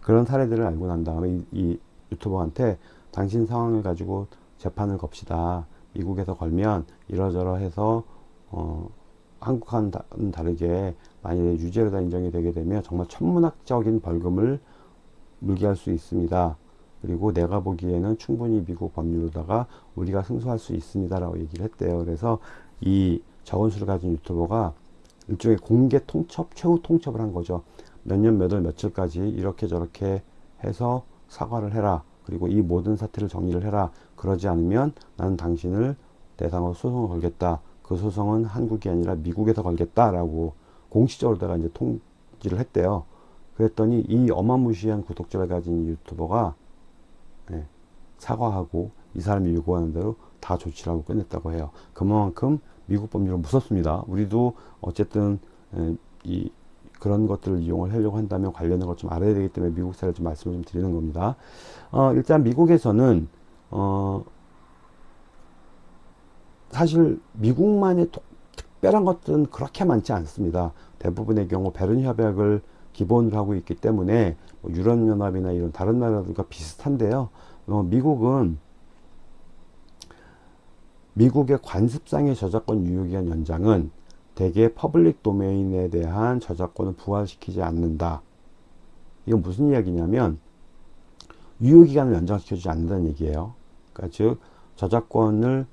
그런 사례들을 알고 난 다음에 이, 이 유튜버한테 당신 상황을 가지고 재판을 겁시다. 미국에서 걸면 이러저러 해서 어, 한국과는 다르게 만약에 유죄로다 인정이 되게 되면 정말 천문학적인 벌금을 물게 할 수 있습니다. 그리고 내가 보기에는 충분히 미국 법률로다가 우리가 승소할 수 있습니다. 라고 얘기를 했대요. 그래서 이 적은 수를 가진 유튜버가 일종의 공개 통첩, 최후 통첩을 한 거죠. 몇 년, 몇 월, 며칠까지 이렇게 저렇게 해서 사과를 해라. 그리고 이 모든 사태를 정리를 해라. 그러지 않으면 나는 당신을 대상으로 소송을 걸겠다. 그 소송은 한국이 아니라 미국에서 걸겠다라고 공식적으로 내가 이제 통지를 했대요. 그랬더니 이 어마무시한 구독자를 가진 유튜버가 예, 사과하고 이 사람이 요구하는 대로 다 조치를 하고 끝냈다고 해요. 그만큼 미국 법률은 무섭습니다. 우리도 어쨌든 예, 이 그런 것들을 이용을 하려고 한다면 관련된 걸 좀 알아야 되기 때문에 미국 사례를 좀 말씀을 좀 드리는 겁니다. 어, 일단 미국에서는 어, 사실 미국만의 특별한 것들은 그렇게 많지 않습니다. 대부분의 경우 베른 협약을 기본으로 하고 있기 때문에 뭐 유럽연합이나 이런 다른 나라들과 비슷한데요. 어, 미국은 미국의 관습상의 저작권 유효기간 연장은 대개 public domain에 대한 저작권을 부활시키지 않는다. 이건 무슨 이야기냐면 유효기간을 연장시켜주지 않는다는 얘기예요. 그러니까 즉 저작권을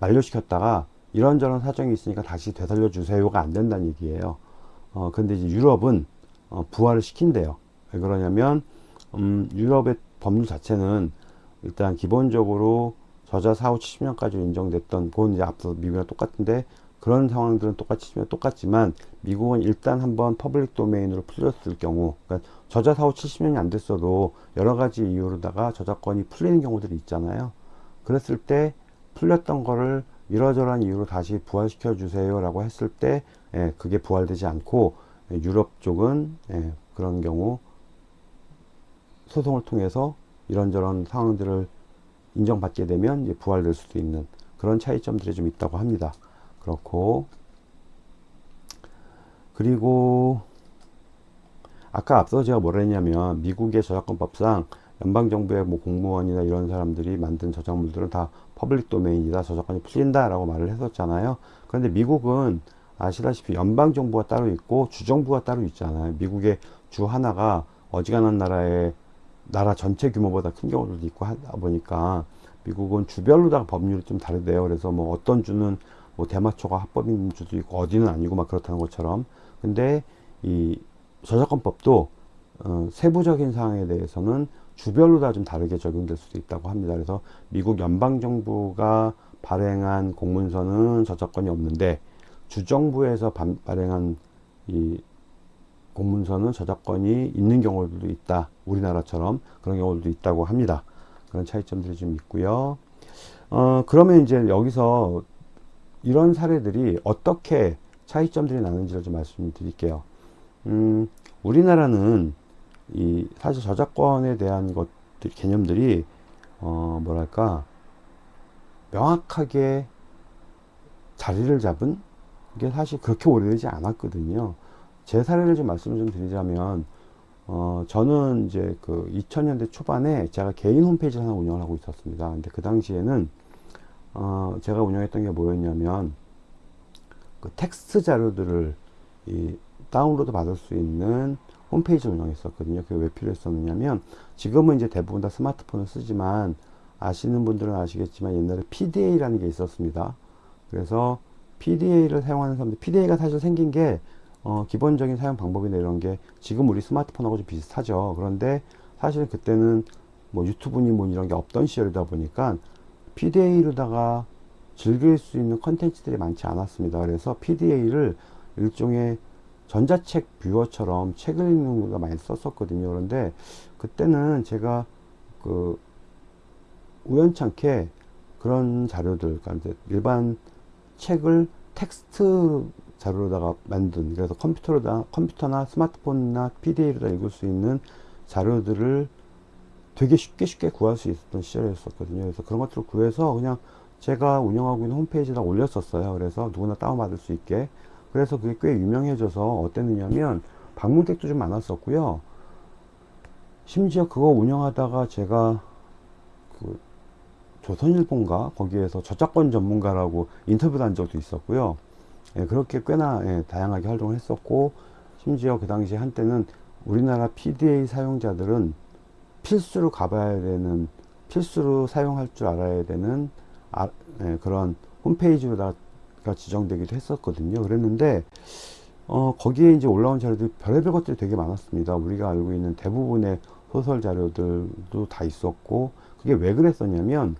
만료시켰다가 이런저런 사정이 있으니까 다시 되살려 주세요가 안 된다는 얘기예요. 어, 근데 이제 유럽은 어, 부활을 시킨대요. 왜 그러냐면 음, 유럽의 법률 자체는 일단 기본적으로 저자 사후 70년까지 인정됐던 그건 이제 앞서 미국이랑 똑같은데 그런 상황들은 똑같이 똑같지만 미국은 일단 한번 public domain으로 풀렸을 경우 그러니까 저자 사후 70년이 안 됐어도 여러 가지 이유로다가 저작권이 풀리는 경우들이 있잖아요. 그랬을 때 풀렸던 거를 이러저러한 이유로 다시 부활시켜 주세요 라고 했을 때 예, 그게 부활되지 않고 예, 유럽 쪽은 예, 그런 경우 소송을 통해서 이런저런 상황들을 인정받게 되면 부활될 수도 있는 그런 차이점들이 좀 있다고 합니다. 그렇고. 그리고 아까 앞서 제가 뭐라 했냐면 미국의 저작권법상 연방정부의 뭐 공무원이나 이런 사람들이 만든 저작물들은 다 public domain이다 저작권이 풀린다 라고 말을 했었잖아요. 그런데 미국은 아시다시피 연방정부가 따로 있고 주정부가 따로 있잖아요. 미국의 주 하나가 어지간한 나라의 나라 전체 규모보다 큰 경우도 있고 하다 보니까 미국은 주별로 다 법률이 좀 다르대요 그래서 뭐 어떤 주는 뭐 대마초가 합법인 주도 있고 어디는 아니고 막 그렇다는 것처럼 근데 이 저작권법도 어, 세부적인 사항에 대해서는 주별로 다 좀 다르게 적용될 수도 있다고 합니다. 그래서 미국 연방정부가 발행한 공문서는 저작권이 없는데 주정부에서 반, 발행한 이 공문서는 저작권이 있는 경우들도 있다. 우리나라처럼 그런 경우도 있다고 합니다. 그런 차이점들이 좀 있고요. 어, 그러면 이제 여기서 이런 사례들이 어떻게 차이점들이 나는지를 좀 말씀드릴게요. 음, 우리나라는 이 사실 저작권에 대한 것들 개념들이 어 뭐랄까 명확하게 자리를 잡은 게 사실 그렇게 오래되지 않았거든요. 제 사례를 좀 말씀을 좀 드리자면 어 저는 이제 그 2000년대 초반에 제가 개인 홈페이지를 하나 운영을 하고 있었습니다. 근데 그 당시에는 어 제가 운영했던 게 뭐였냐면 그 텍스트 자료들을 이 다운로드 받을 수 있는 홈페이지를 운영했었거든요. 그게 왜 필요했었느냐면 지금은 이제 대부분 다 스마트폰을 쓰지만 아시는 분들은 아시겠지만 옛날에 PDA라는 게 있었습니다. 그래서 PDA를 사용하는 사람들, PDA가 사실 생긴 게 어, 기본적인 사용 방법이나 이런 게 지금 우리 스마트폰하고 좀 비슷하죠. 그런데 사실 그때는 뭐 유튜브니 뭐 이런 게 없던 시절이다 보니까 PDA로다가 즐길 수 있는 컨텐츠들이 많지 않았습니다. 그래서 PDA를 일종의 전자책 뷰어처럼 책을 읽는 거가 많이 썼었거든요. 그런데 그때는 제가 그 우연찮게 그런 자료들, 그러니까 일반 책을 텍스트 자료로다가 만든 그래서 컴퓨터로다 컴퓨터나 스마트폰이나 PDA로다 읽을 수 있는 자료들을 되게 쉽게 쉽게 구할 수 있었던 시절이었었거든요. 그래서 그런 것들을 구해서 그냥 제가 운영하고 있는 홈페이지에다 올렸었어요. 그래서 누구나 다운받을 수 있게. 그래서 그게 꽤 유명해져서 어땠느냐면 방문객도 좀 많았었고요. 심지어 그거 운영하다가 제가 그 조선일보인가 거기에서 저작권 전문가라고 인터뷰도 한 적도 있었고요. 예, 그렇게 꽤나 예, 다양하게 활동을 했었고 심지어 그 당시 한때는 우리나라 PDA 사용자들은 필수로 가봐야 되는 필수로 사용할 줄 알아야 되는 아, 예, 그런 홈페이지로다 지정되기도 했었거든요. 그랬는데 어, 거기에 이제 올라온 자료들이 별의별 것들이 되게 많았습니다. 우리가 알고 있는 대부분의 소설 자료들도 다 있었고 그게 왜 그랬었냐면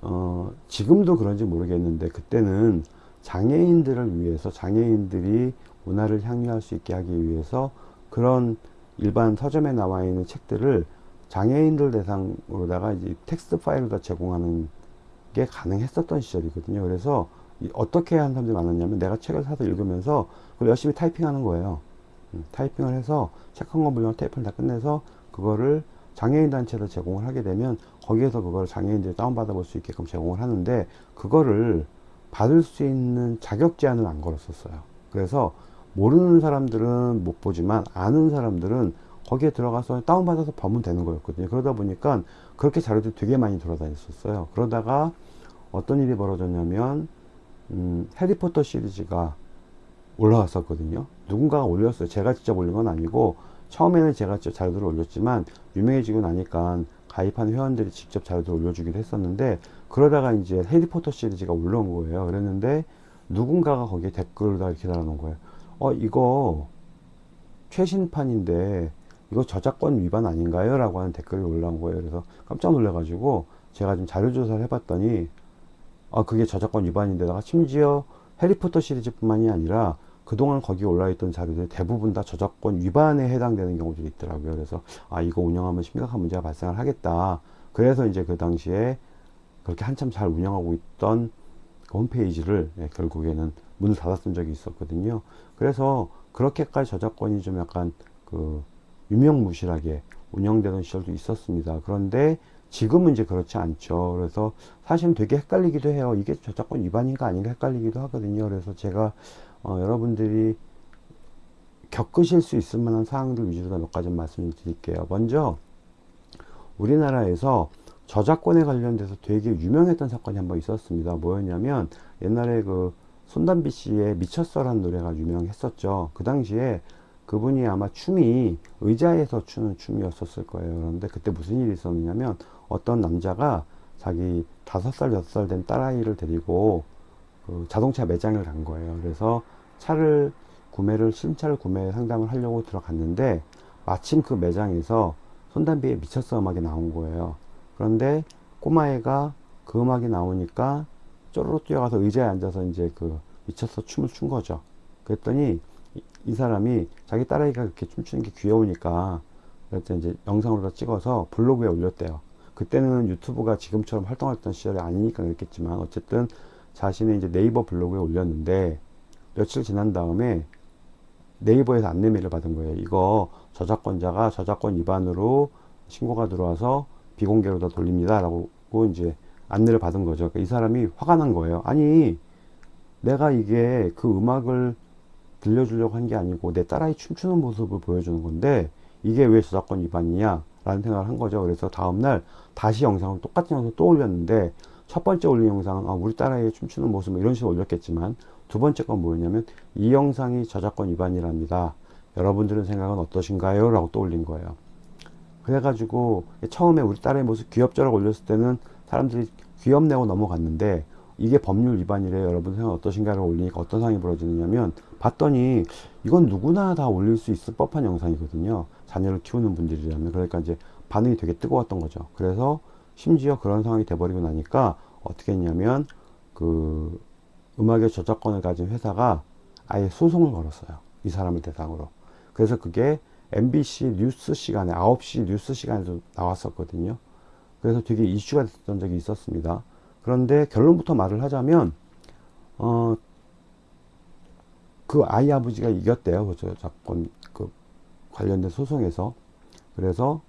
어, 지금도 그런지 모르겠는데 그때는 장애인들을 위해서 장애인들이 문화를 향유할 수 있게 하기 위해서 그런 일반 서점에 나와 있는 책들을 장애인들 대상으로다가 이제 텍스트 파일로 다 제공하는 게 가능했었던 시절이거든요. 그래서 어떻게 하는 사람들이 많았냐면 내가 책을 사서 읽으면서 그걸 열심히 타이핑하는 거예요. 음, 타이핑을 해서 책 한 권 분량 테이프를 다 끝내서 그거를 장애인 단체에서 제공을 하게 되면 거기에서 그걸 장애인들이 다운받아 볼 수 있게끔 제공을 하는데 그거를 받을 수 있는 자격 제한을 안 걸었었어요. 그래서 모르는 사람들은 못 보지만 아는 사람들은 거기에 들어가서 다운받아서 보면 되는 거였거든요. 그러다 보니까 그렇게 자료들이 되게 많이 돌아다녔었어요. 그러다가 어떤 일이 벌어졌냐면 음, 해리포터 시리즈가 올라왔었거든요. 누군가가 올렸어요. 제가 직접 올린 건 아니고 처음에는 제가 직접 자료들을 올렸지만 유명해지고 나니까 가입한 회원들이 직접 자료들을 올려주기도 했었는데 그러다가 이제 해리포터 시리즈가 올라온 거예요. 그랬는데 누군가가 거기에 댓글을 다 이렇게 달아놓은 거예요. 어 이거 최신판인데 이거 저작권 위반 아닌가요? 라고 하는 댓글이 올라온 거예요. 그래서 깜짝 놀래가지고 제가 좀 자료조사를 해봤더니 아 그게 저작권 위반인데다가 심지어 해리포터 시리즈뿐만이 아니라 그동안 거기 올라있던 자료들 대부분 다 저작권 위반에 해당되는 경우들이 있더라고요. 그래서 아 이거 운영하면 심각한 문제가 발생을 하겠다. 그래서 이제 그 당시에 그렇게 한참 잘 운영하고 있던 그 홈페이지를 예, 결국에는 문을 닫았던 적이 있었거든요. 그래서 그렇게까지 저작권이 좀 약간 그 유명무실하게 운영되던 시절도 있었습니다. 그런데 지금은 이제 그렇지 않죠. 그래서 사실은 되게 헷갈리기도 해요. 이게 저작권 위반인가 아닌가 헷갈리기도 하거든요. 그래서 제가 어, 여러분들이 겪으실 수 있을 만한 사항들 위주로 몇 가지 말씀을 드릴게요. 먼저 우리나라에서 저작권에 관련돼서 되게 유명했던 사건이 한 번 있었습니다. 뭐였냐면 옛날에 그 손담비 씨의 미쳤어라는 노래가 유명했었죠. 그 당시에 그분이 아마 춤이 의자에서 추는 춤이었었을 거예요. 그런데 그때 무슨 일이 있었냐면 어떤 남자가 자기 다섯 살 여섯 살 된 딸아이를 데리고 그 자동차 매장을 간 거예요. 그래서 차를 구매를 신차를 구매 상담을 하려고 들어갔는데 마침 그 매장에서 손담비의 미쳤어 음악이 나온 거예요. 그런데 꼬마애가 그 음악이 나오니까 쪼르륵 뛰어가서 의자에 앉아서 이제 그 미쳤어 춤을 춘 거죠. 그랬더니 이, 이 사람이 자기 딸아이가 그렇게 춤추는 게 귀여우니까 그래서 이제 영상으로 찍어서 블로그에 올렸대요. 그때는 유튜브가 지금처럼 활동했던 시절이 아니니까 그랬겠지만 어쨌든 자신의 이제 네이버 블로그에 올렸는데 며칠 지난 다음에 네이버에서 안내메일을 받은 거예요. 이거 저작권자가 저작권 위반으로 신고가 들어와서 비공개로 다 돌립니다. 라고 이제 안내를 받은 거죠. 그러니까 이 사람이 화가 난 거예요. 아니, 내가 이게 그 음악을 들려주려고 한 게 아니고 내 딸아이 춤추는 모습을 보여주는 건데 이게 왜 저작권 위반이냐? 라는 생각을 한 거죠. 그래서 다음날 다시 영상을 똑같은 영상을 또 올렸는데 첫 번째 올린 영상은 아, 우리 딸아이 춤추는 모습 뭐 이런 식으로 올렸겠지만 두 번째 건 뭐였냐면 이 영상이 저작권 위반이랍니다. 여러분들은 생각은 어떠신가요? 라고 또 올린 거예요. 그래가지고 처음에 우리 딸의 모습 귀엽죠라고 올렸을 때는 사람들이 귀엽네고 넘어갔는데 이게 법률 위반이래 여러분 생각 어떠신가를 올리니까 어떤 상황이 벌어지느냐면 봤더니 이건 누구나 다 올릴 수 있을 법한 영상이거든요. 자녀를 키우는 분들이라면. 그러니까 이제 반응이 되게 뜨거웠던 거죠. 그래서 심지어 그런 상황이 돼버리고 나니까 어떻게 했냐면 그 음악의 저작권을 가진 회사가 아예 소송을 걸었어요. 이 사람을 대상으로. 그래서 그게 MBC 뉴스 시간에 9시 뉴스 시간에도 나왔었거든요 그래서 되게 이슈가 됐던 적이 있었습니다 그런데 결론부터 말을 하자면 어, 그 아이 아버지가 이겼대요. 그 저작권 그 관련된 소송에서. 그래서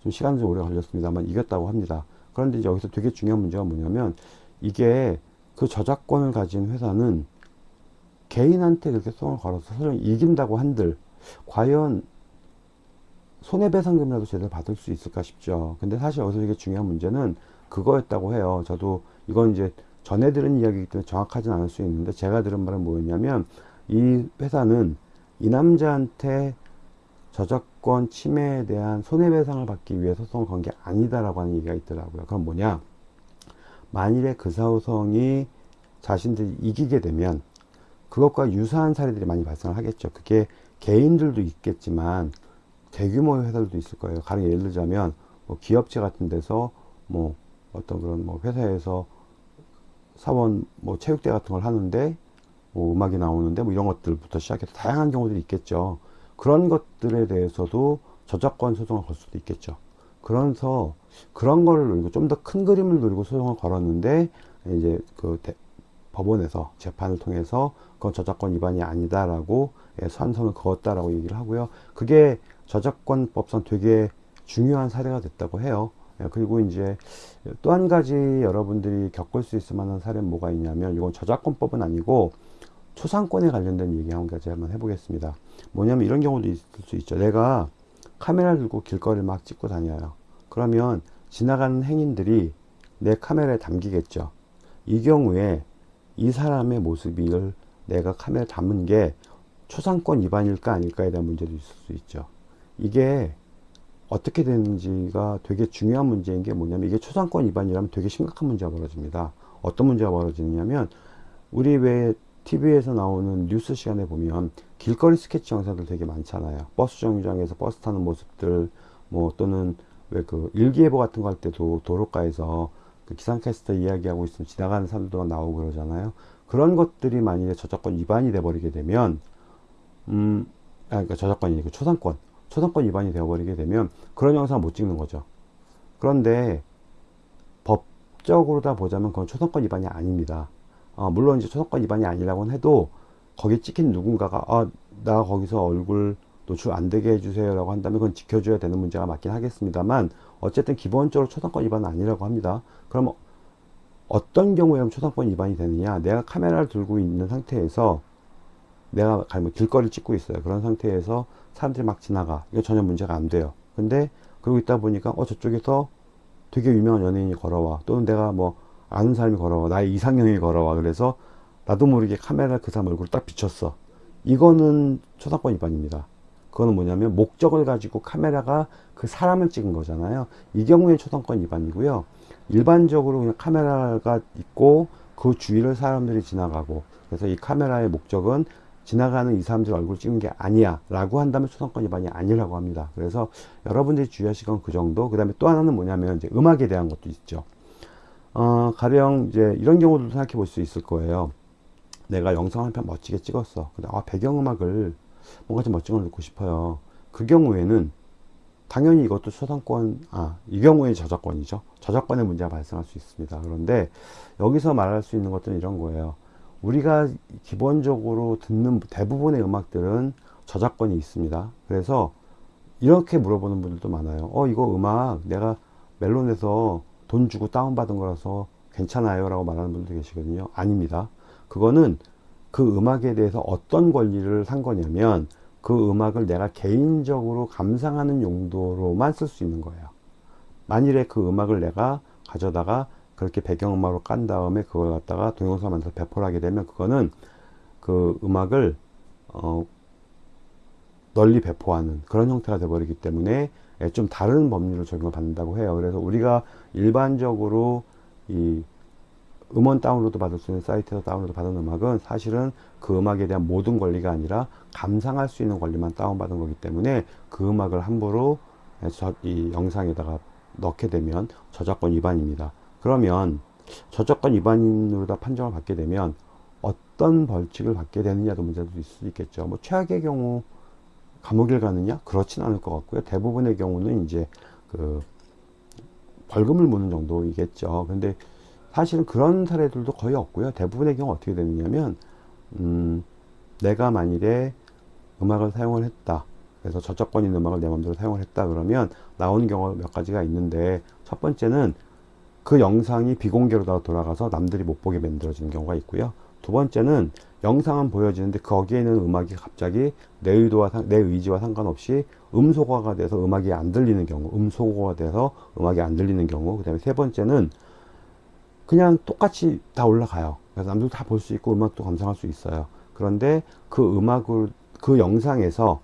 좀 시간이 좀 오래 걸렸습니다만 이겼다고 합니다. 그런데 여기서 되게 중요한 문제가 뭐냐면 이게 그 저작권을 가진 회사는 개인한테 그렇게 소송을 걸어서 설령 이긴다고 한들 과연 손해배상금이라도 제대로 받을 수 있을까 싶죠. 근데 사실 여기서 되게 중요한 문제는 그거였다고 해요. 저도 이건 이제 전해 들은 이야기이기 때문에 정확하진 않을 수 있는데 제가 들은 말은 뭐였냐면 이 회사는 이 남자한테 저작권 침해에 대한 손해배상을 받기 위해 소송을 건 게 아니다라고 하는 얘기가 있더라고요. 그럼 뭐냐? 만일에 그 소송이 자신들이 이기게 되면 그것과 유사한 사례들이 많이 발생을 하겠죠. 그게 개인들도 있겠지만 대규모의 회사들도 있을 거예요. 가령 예를 들자면 뭐 기업체 같은 데서 뭐 어떤 그런 뭐 회사에서 사원 뭐 체육대 같은 걸 하는데 뭐 음악이 나오는데 뭐 이런 것들부터 시작해서 다양한 경우들이 있겠죠. 그런 것들에 대해서도 저작권 소송을 걸 수도 있겠죠. 그래서 그런 거를 노리고 좀 더 큰 그림을 노리고 소송을 걸었는데 이제 그 대, 법원에서 재판을 통해서 그건 저작권 위반이 아니다라고 예, 선선을 그었다라고 얘기를 하고요. 그게 저작권법상 되게 중요한 사례가 됐다고 해요. 예, 그리고 이제 또 한 가지 여러분들이 겪을 수 있을 만한 사례는 뭐가 있냐면 이건 저작권법은 아니고 초상권에 관련된 얘기 한 가지 한번 해보겠습니다. 뭐냐면 이런 경우도 있을 수 있죠. 내가 카메라를 들고 길거리를 막 찍고 다녀요. 그러면 지나가는 행인들이 내 카메라에 담기겠죠. 이 경우에 이 사람의 모습을 내가 카메라에 담은 게 초상권 위반일까 아닐까에 대한 문제도 있을 수 있죠. 이게 어떻게 되는지가 되게 중요한 문제인 게 뭐냐면 이게 초상권 위반이라면 되게 심각한 문제가 벌어집니다. 어떤 문제가 벌어지느냐면 우리 왜 TV에서 나오는 뉴스 시간에 보면 길거리 스케치 영상들 되게 많잖아요. 버스 정류장에서 버스 타는 모습들 뭐 또는 왜 그 일기예보 같은 거 할 때도 도로가에서 그 기상캐스터 이야기하고 있으면 지나가는 사람들도 나오고 그러잖아요. 그런 것들이 만약에 저작권 위반이 돼 버리게 되면 음 아, 그러니까 저작권이 아니고 초상권 초상권 위반이 되어버리게 되면 그런 영상을 못 찍는 거죠. 그런데 법적으로 다 보자면 그건 초상권 위반이 아닙니다. 어, 물론 이제 초상권 위반이 아니라고는 해도 거기 찍힌 누군가가 아, 나 거기서 얼굴 노출 안 되게 해주세요 라고 한다면 그건 지켜줘야 되는 문제가 맞긴 하겠습니다만 어쨌든 기본적으로 초상권 위반은 아니라고 합니다. 그럼 어떤 경우에 초상권 위반이 되느냐 내가 카메라를 들고 있는 상태에서 내가 길거리를 찍고 있어요. 그런 상태에서 사람들이 막 지나가. 이거 전혀 문제가 안 돼요. 근데 그러고 있다 보니까 어 저쪽에서 되게 유명한 연예인이 걸어와. 또는 내가 뭐 아는 사람이 걸어와. 나의 이상형이 걸어와. 그래서 나도 모르게 카메라 그 사람 얼굴을 딱 비췄어. 이거는 초상권 위반입니다. 그거는 뭐냐면 목적을 가지고 카메라가 그 사람을 찍은 거잖아요. 이 경우에 초상권 위반이고요. 일반적으로 그냥 카메라가 있고 그 주위를 사람들이 지나가고. 그래서 이 카메라의 목적은 지나가는 이 사람들 얼굴 찍는 게 아니야 라고 한다면 초상권 위반이 아니라고 합니다. 그래서 여러분들이 주의하실 건 그 정도. 그 다음에 또 하나는 뭐냐면 이제 음악에 대한 것도 있죠. 어, 가령 이제 이런 경우도 생각해 볼 수 있을 거예요. 내가 영상 한 편 멋지게 찍었어. 근데 아 배경음악을 뭔가 좀 멋진 걸 넣고 싶어요. 그 경우에는 당연히 이것도 초상권 아 이 경우에 저작권이죠. 저작권의 문제가 발생할 수 있습니다. 그런데 여기서 말할 수 있는 것들은 이런 거예요 우리가 기본적으로 듣는 대부분의 음악들은 저작권이 있습니다. 그래서 이렇게 물어보는 분들도 많아요. 어, 이거 음악 내가 멜론에서 돈 주고 다운받은 거라서 괜찮아요. 라고 말하는 분도 계시거든요. 아닙니다. 그거는 그 음악에 대해서 어떤 권리를 산 거냐면 그 음악을 내가 개인적으로 감상하는 용도로만 쓸 수 있는 거예요. 만일에 그 음악을 내가 가져다가 그렇게 배경음악으로 깐 다음에 그걸 갖다가 동영상 만들어서 배포를 하게 되면 그거는 그 음악을 어 널리 배포하는 그런 형태가 되어버리기 때문에 예, 좀 다른 법률을 적용을 받는다고 해요. 그래서 우리가 일반적으로 이 음원 다운로드 받을 수 있는 사이트에서 다운로드 받은 음악은 사실은 그 음악에 대한 모든 권리가 아니라 감상할 수 있는 권리만 다운받은 거기 때문에 그 음악을 함부로 예, 이 영상에다가 넣게 되면 저작권 위반입니다. 그러면 저작권 위반으로 다 판정을 받게 되면 어떤 벌칙을 받게 되느냐도 문제도 있을 수 있겠죠. 뭐 최악의 경우 감옥에 가느냐? 그렇진 않을 것 같고요. 대부분의 경우는 이제 그 벌금을 무는 정도이겠죠. 근데 사실은 그런 사례들도 거의 없고요. 대부분의 경우 어떻게 되느냐면 음, 내가 만일에 음악을 사용을 했다. 그래서 저작권 있는 음악을 내 마음대로 사용을 했다 그러면 나오는 경우가 몇 가지가 있는데 첫 번째는 그 영상이 비공개로 돌아가서 남들이 못 보게 만들어지는 경우가 있고요. 두 번째는 영상은 보여지는데 거기에 있는 음악이 갑자기 내 의도와 내 의지와 상관없이 음소거가 돼서 음악이 안 들리는 경우 음소거가 돼서 음악이 안 들리는 경우 그 다음에 세 번째는 그냥 똑같이 다 올라가요 그래서 남들 다볼 수 있고 음악도 감상할 수 있어요 그런데 그 음악을 그 영상에서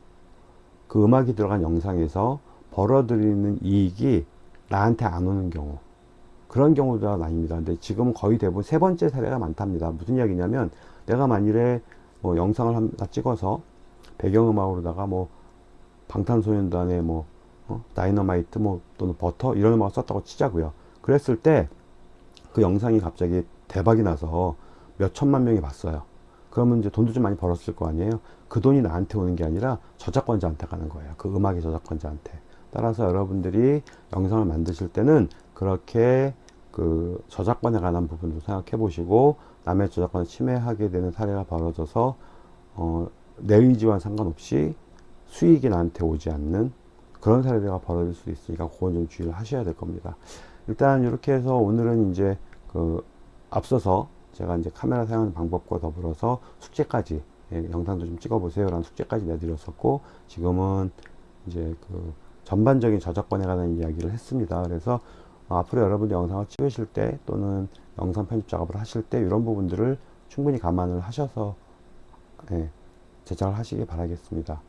그 음악이 들어간 영상에서 벌어들이는 이익이 나한테 안 오는 경우 그런 경우가 많습니다. 근데 지금 거의 대부분 세 번째 사례가 많답니다. 무슨 이야기냐면 내가 만일에 뭐 영상을 하나 찍어서 배경음악으로다가 뭐 방탄소년단의 뭐 어? 다이너마이트 뭐 또는 버터 이런 음악을 썼다고 치자고요. 그랬을 때 그 영상이 갑자기 대박이 나서 몇 천만 명이 봤어요. 그러면 이제 돈도 좀 많이 벌었을 거 아니에요. 그 돈이 나한테 오는 게 아니라 저작권자한테 가는 거예요. 그 음악의 저작권자한테. 따라서 여러분들이 영상을 만드실 때는 그렇게 그 저작권에 관한 부분도 생각해 보시고 남의 저작권을 침해하게 되는 사례가 벌어져서 어, 내 의지와 상관없이 수익이 나한테 오지 않는 그런 사례가 벌어질 수 있으니까 그건 좀 주의를 하셔야 될 겁니다. 일단 이렇게 해서 오늘은 이제 그 앞서서 제가 이제 카메라 사용하는 방법과 더불어서 숙제까지 예, 영상도 좀 찍어보세요 라는 숙제까지 내드렸었고 지금은 이제 그 전반적인 저작권에 관한 이야기를 했습니다. 그래서 앞으로 여러분들 영상을 찍으실 때 또는 영상 편집 작업을 하실 때 이런 부분들을 충분히 감안을 하셔서 예, 제작을 하시기 바라겠습니다.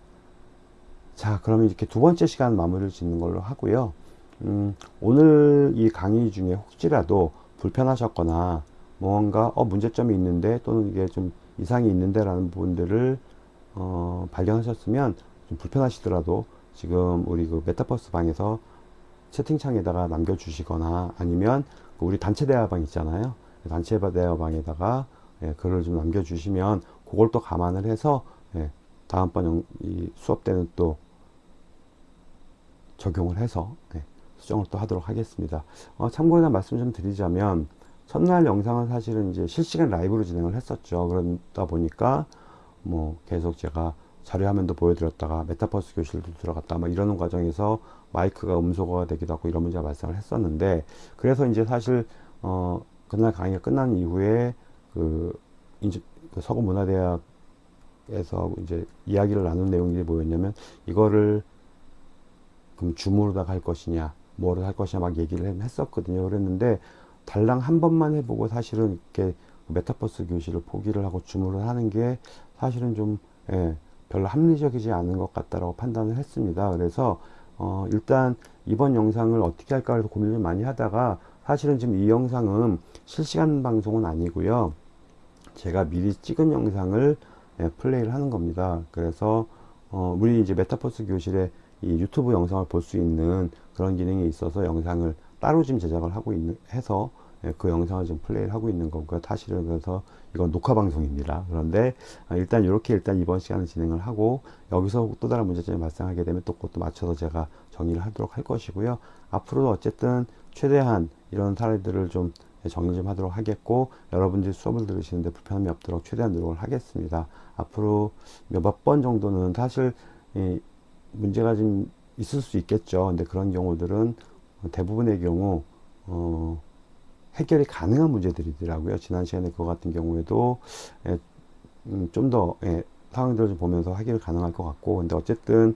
자 그러면 이렇게 두 번째 시간 마무리를 짓는 걸로 하고요. 음, 오늘 이 강의 중에 혹시라도 불편하셨거나 뭔가 어, 문제점이 있는데 또는 이게 좀 이상이 있는데 라는 부분들을 어, 발견하셨으면 좀 불편하시더라도 지금 우리 그 메타버스 방에서 채팅창에다가 남겨주시거나 아니면 그 우리 단체 대화방 있잖아요. 단체 대화방에다가 예, 글을 좀 남겨주시면 그걸 또 감안을 해서 예, 다음번 영, 이 수업 때는 또 적용을 해서 예, 수정을 또 하도록 하겠습니다. 어, 참고로 말씀 좀 드리자면 첫날 영상은 사실은 이제 실시간 라이브로 진행을 했었죠. 그러다 보니까 뭐 계속 제가 자료 화면도 보여드렸다가 메타버스 교실도 들어갔다 막 이러는 과정에서 마이크가 음소거가 되기도 하고 이런 문제가 발생을 했었는데 그래서 이제 사실 어 그날 강의가 끝난 이후에 그, 이제 그 서구 문화대학에서 이제 이야기를 나눈 내용이 뭐였냐면 이거를 그럼 줌으로다 갈 것이냐 뭐로 할 것이냐 막 얘기를 했었거든요. 그랬는데 달랑 한 번만 해보고 사실은 이렇게 메타버스 교실을 포기를 하고 줌으로 하는 게 사실은 좀 예, 별로 합리적이지 않은 것 같다라고 판단을 했습니다. 그래서 어, 일단 이번 영상을 어떻게 할까 해서 고민을 좀 많이 하다가 사실은 지금 이 영상은 실시간 방송은 아니고요 제가 미리 찍은 영상을 예, 플레이를 하는 겁니다 그래서 어, 우리 이제 메타버스 교실에 이 유튜브 영상을 볼 수 있는 그런 기능이 있어서 영상을 따로 지금 제작을 하고 있는 해서 예, 그 영상을 지금 플레이를 하고 있는 거고요. 사실은 그래서 이건 녹화 방송입니다. 그런데 아, 일단 이렇게 일단 이번 시간을 진행을 하고 여기서 또 다른 문제점이 발생하게 되면 또 그것도 맞춰서 제가 정리를 하도록 할 것이고요. 앞으로도 어쨌든 최대한 이런 사례들을 좀 정리 좀 하도록 하겠고 여러분들이 수업을 들으시는데 불편함이 없도록 최대한 노력을 하겠습니다. 앞으로 몇 번 정도는 사실 이 문제가 좀 있을 수 있겠죠. 근데 그런 경우들은 대부분의 경우 어, 해결이 가능한 문제들이더라고요. 지난 시간에 그거 같은 경우에도 음, 좀더 예, 상황들을 좀 보면서 해결이 가능할 것 같고 근데 어쨌든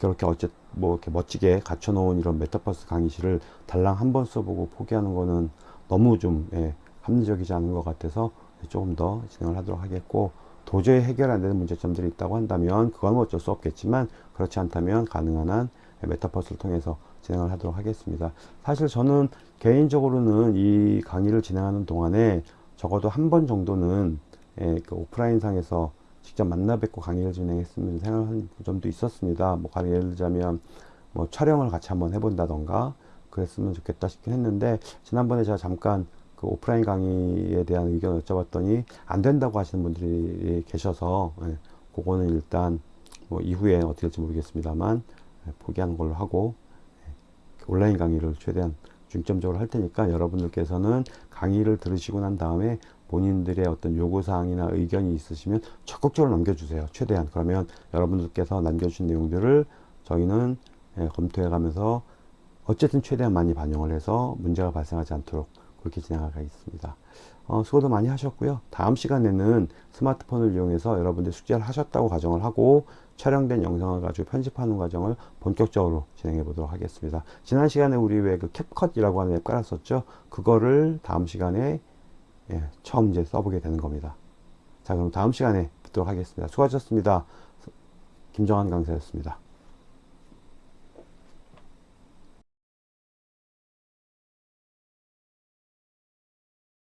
그렇게 어쨌 뭐 이렇게 멋지게 갖춰 놓은 이런 메타버스 강의실을 달랑 한 번 써보고 포기하는 거는 너무 좀 예, 합리적이지 않은 것 같아서 조금 더 진행을 하도록 하겠고 도저히 해결 안 되는 문제점들이 있다고 한다면 그건 어쩔 수 없겠지만 그렇지 않다면 가능한 한 메타버스를 통해서 진행을 하도록 하겠습니다. 사실 저는 개인적으로는 이 강의를 진행하는 동안에 적어도 한 번 정도는 예, 그 오프라인 상에서 직접 만나 뵙고 강의를 진행했으면 생각한 점도 있었습니다. 뭐 가령 예를 들자면 뭐 촬영을 같이 한번 해본다던가 그랬으면 좋겠다 싶긴 했는데 지난번에 제가 잠깐 그 오프라인 강의에 대한 의견을 여쭤봤더니 안 된다고 하시는 분들이 계셔서 예, 그거는 일단 뭐 이후에 어떻게 될지 모르겠습니다만 예, 포기하는 걸로 하고 예, 온라인 강의를 최대한 중점적으로 할 테니까 여러분들께서는 강의를 들으시고 난 다음에 본인들의 어떤 요구사항이나 의견이 있으시면 적극적으로 남겨주세요. 최대한. 그러면 여러분들께서 남겨주신 내용들을 저희는 예, 검토해 가면서 어쨌든 최대한 많이 반영을 해서 문제가 발생하지 않도록 그렇게 진행하겠습니다. 어, 수고도 많이 하셨고요. 다음 시간에는 스마트폰을 이용해서 여러분들 숙제를 하셨다고 가정을 하고 촬영된 영상을 가지고 편집하는 과정을 본격적으로 진행해 보도록 하겠습니다. 지난 시간에 우리 왜 그 캡컷이라고 하는 앱 깔았었죠? 그거를 다음 시간에 예, 처음 이제 써보게 되는 겁니다. 자, 그럼 다음 시간에 뵙도록 하겠습니다. 수고하셨습니다. 김정한 강사였습니다.